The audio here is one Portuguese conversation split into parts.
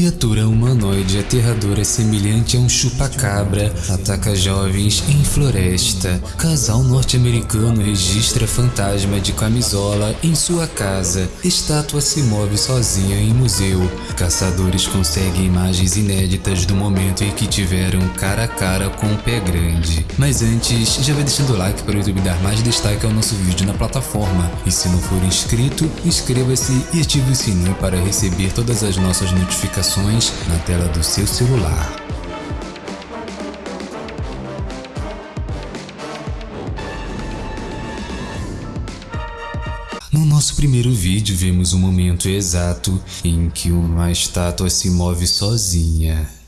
criatura humanoide aterradora semelhante a um chupa-cabra ataca jovens em floresta. Casal norte-americano registra fantasma de camisola em sua casa. Estátua se move sozinha em museu. Caçadores conseguem imagens inéditas do momento em que tiveram cara a cara com o pé grande. Mas antes, já vai deixando o like para o YouTube dar mais destaque ao nosso vídeo na plataforma. E se não for inscrito, inscreva-se e ative o sininho para receber todas as nossas notificações na tela do seu celular. No nosso primeiro vídeo vemos o momento exato em que uma estátua se move sozinha.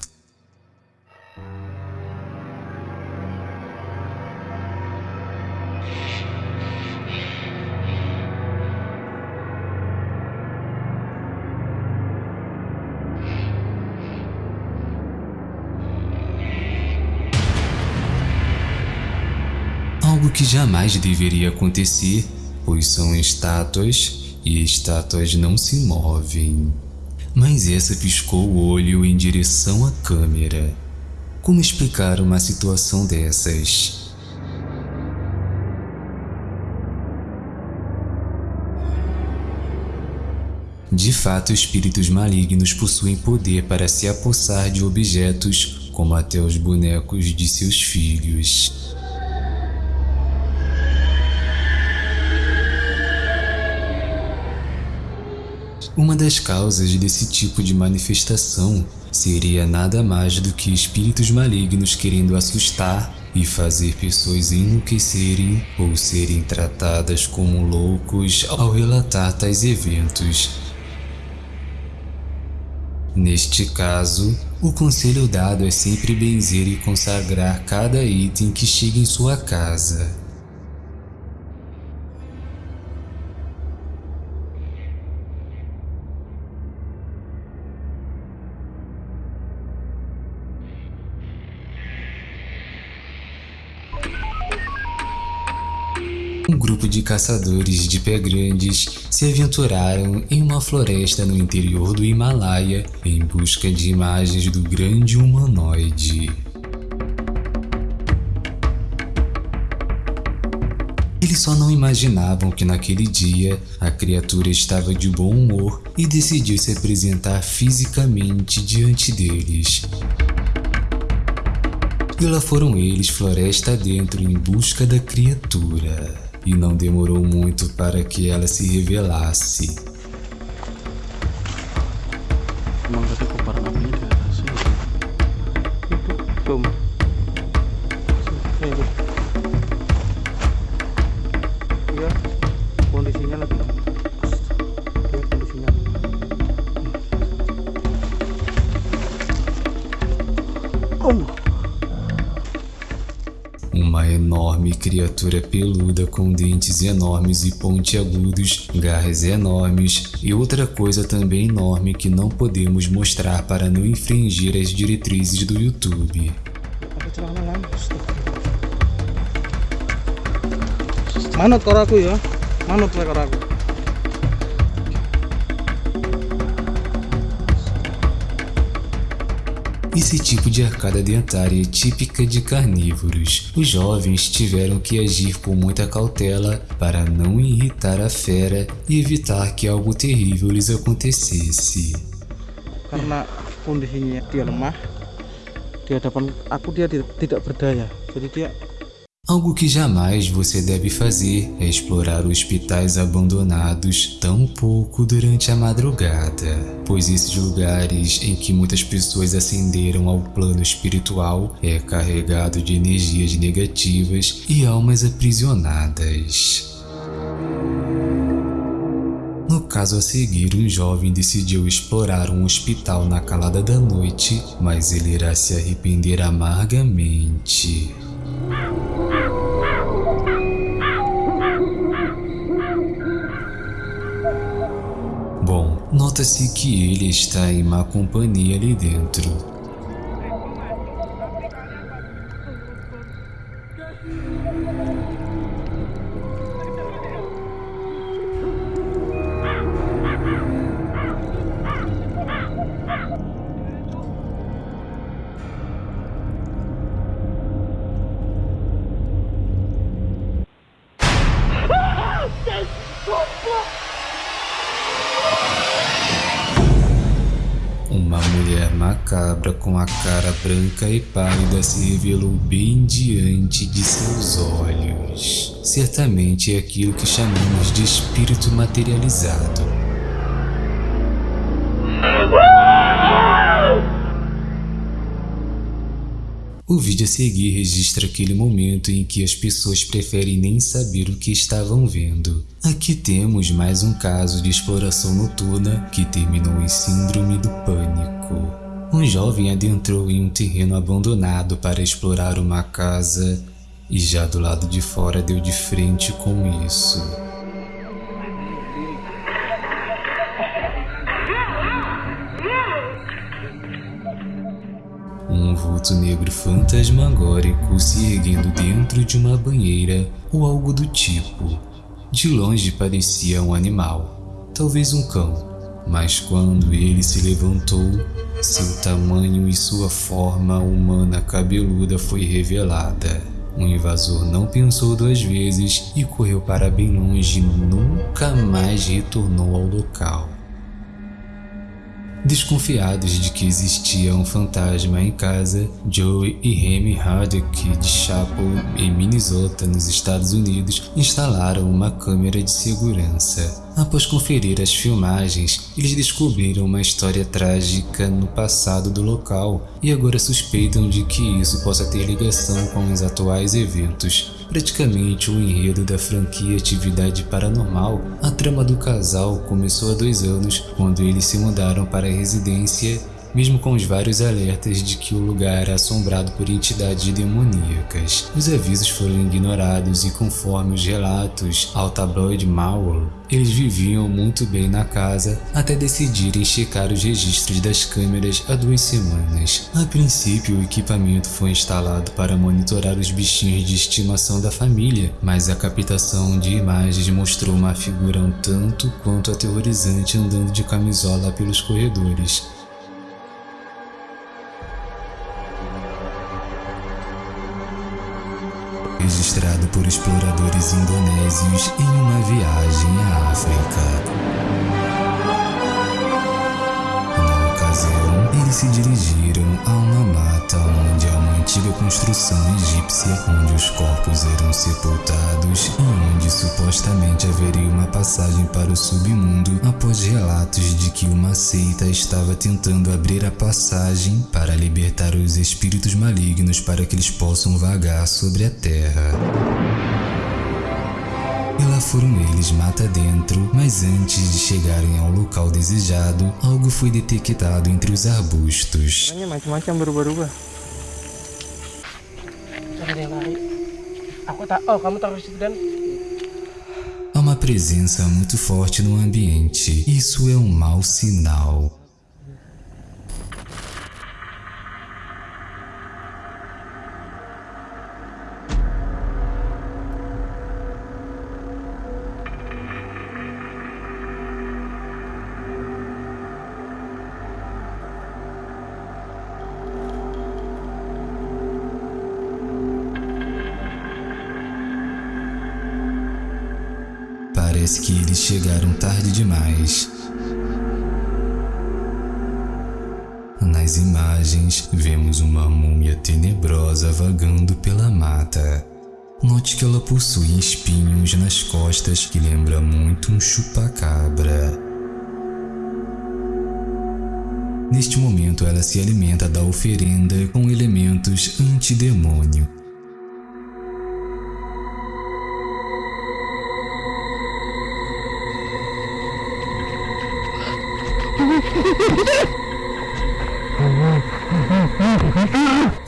Algo que jamais deveria acontecer, pois são estátuas e estátuas não se movem. Mas essa piscou o olho em direção à câmera. Como explicar uma situação dessas? De fato, espíritos malignos possuem poder para se apossar de objetos, como até os bonecos de seus filhos. Uma das causas desse tipo de manifestação seria nada mais do que espíritos malignos querendo assustar e fazer pessoas enlouquecerem ou serem tratadas como loucos ao relatar tais eventos. Neste caso, o conselho dado é sempre benzer e consagrar cada item que chega em sua casa. Grupo de caçadores de pé grandes se aventuraram em uma floresta no interior do Himalaia em busca de imagens do grande humanoide. Eles só não imaginavam que naquele dia a criatura estava de bom humor e decidiu se apresentar fisicamente diante deles. E lá foram eles floresta dentro em busca da criatura e não demorou muito para que ela se revelasse. Emang enorme criatura peluda com dentes enormes e pontiagudos, garras enormes e outra coisa também enorme que não podemos mostrar para não infringir as diretrizes do YouTube. Ada celana lan. Manut karo aku ya. Manut wae Esse tipo de arcada dentária é típica de carnívoros. Os jovens tiveram que agir com muita cautela para não irritar a fera e evitar que algo terrível lhes acontecesse. Karena kondisinya dia lemah. Di hadapan aku dia tidak, berdaya. Jadi dia Algo que jamais você deve fazer é explorar hospitais abandonados tão pouco durante a madrugada, pois esses lugares em que muitas pessoas ascenderam ao plano espiritual é carregado de energias negativas e almas aprisionadas. No caso a seguir, um jovem decidiu explorar um hospital na calada da noite, mas ele irá se arrepender amargamente. Nota-se que ele está em má companhia ali dentro. Uma mulher macabra com a cara branca e pálida se revelou bem diante de seus olhos. Certamente é aquilo que chamamos de espírito materializado. O vídeo a seguir registra aquele momento em que as pessoas preferem nem saber o que estavam vendo. Aqui temos mais um caso de exploração noturna que terminou em síndrome do pânico. Um jovem adentrou em um terreno abandonado para explorar uma casa e já do lado de fora deu de frente com isso. Um vulto negro fantasmagórico se erguendo dentro de uma banheira ou algo do tipo. De longe parecia um animal, talvez um cão, mas quando ele se levantou, seu tamanho e sua forma humana cabeluda foi revelada. O invasor não pensou duas vezes e correu para bem longe nunca mais retornou ao local. Desconfiados de que existia um fantasma em casa, Joey e Remy Hardwick de Chapel, em Minnesota, nos Estados Unidos, instalaram uma câmera de segurança. Após conferir as filmagens, eles descobriram uma história trágica no passado do local e agora suspeitam de que isso possa ter ligação com os atuais eventos. Praticamente o enredo da franquia Atividade Paranormal, a trama do casal começou há dois anos, quando eles se mudaram para a residência mesmo com os vários alertas de que o lugar era assombrado por entidades demoníacas. Os avisos foram ignorados e conforme os relatos ao tabloide Mauer, eles viviam muito bem na casa até decidirem checar os registros das câmeras há duas semanas. A princípio, o equipamento foi instalado para monitorar os bichinhos de estimação da família, mas a captação de imagens mostrou uma figura um tanto quanto aterrorizante andando de camisola pelos corredores. Registrado por exploradores indonésios em uma viagem à África. Se dirigiram a uma mata onde há uma antiga construção egípcia onde os corpos eram sepultados e onde supostamente haveria uma passagem para o submundo após relatos de que uma seita estava tentando abrir a passagem para libertar os espíritos malignos para que eles possam vagar sobre a terra. E lá foram eles mata dentro, mas antes de chegarem ao local desejado, algo foi detectado entre os arbustos. Há uma presença muito forte no ambiente. Isso é um mau sinal. Que eles chegaram tarde demais. Nas imagens, vemos uma múmia tenebrosa vagando pela mata. Note que ela possui espinhos nas costas que lembra muito um chupacabra. Neste momento, ela se alimenta da oferenda com elementos antidemônio.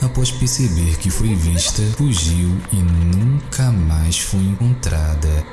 Após perceber que foi vista, fugiu e nunca mais foi encontrada.